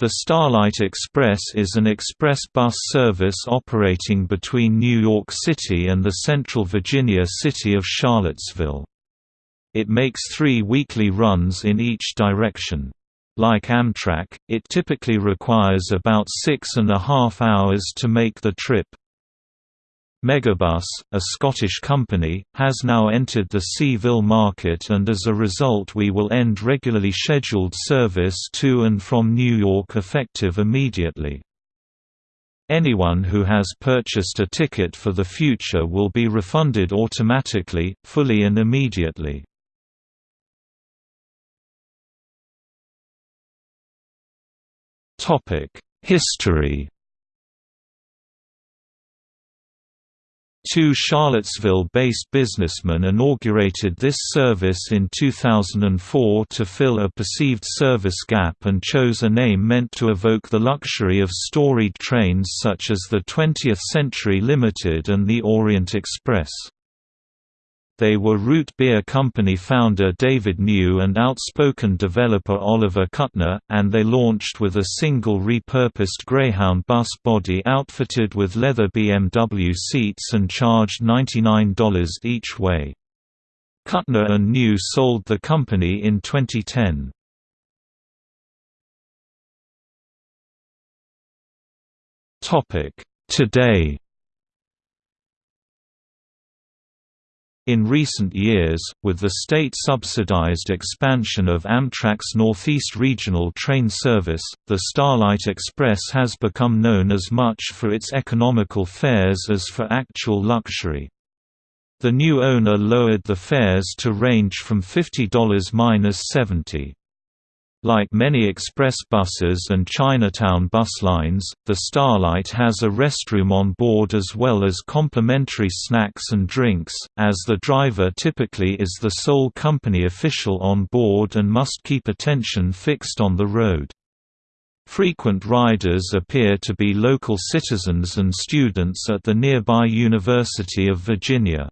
The Starlight Express is an express bus service operating between New York City and the central Virginia city of Charlottesville. It makes three weekly runs in each direction. Like Amtrak, it typically requires about six and a half hours to make the trip. Megabus, a Scottish company, has now entered the C-ville market and as a result we will end regularly scheduled service to and from New York effective immediately. Anyone who has purchased a ticket for the future will be refunded automatically, fully and immediately. History Two Charlottesville-based businessmen inaugurated this service in 2004 to fill a perceived service gap and chose a name meant to evoke the luxury of storied trains such as the 20th Century Limited and the Orient Express. They were Root Beer Company founder David New and outspoken developer Oliver Kuttner, and they launched with a single repurposed Greyhound bus body outfitted with leather BMW seats and charged $99 each way. Kuttner and New sold the company in 2010. Today In recent years, with the state-subsidized expansion of Amtrak's Northeast Regional train service, the Starlight Express has become known as much for its economical fares as for actual luxury. The new owner lowered the fares to range from $50–70. Like many express buses and Chinatown bus lines, the Starlight has a restroom on board as well as complimentary snacks and drinks, as the driver typically is the sole company official on board and must keep attention fixed on the road. Frequent riders appear to be local citizens and students at the nearby University of Virginia.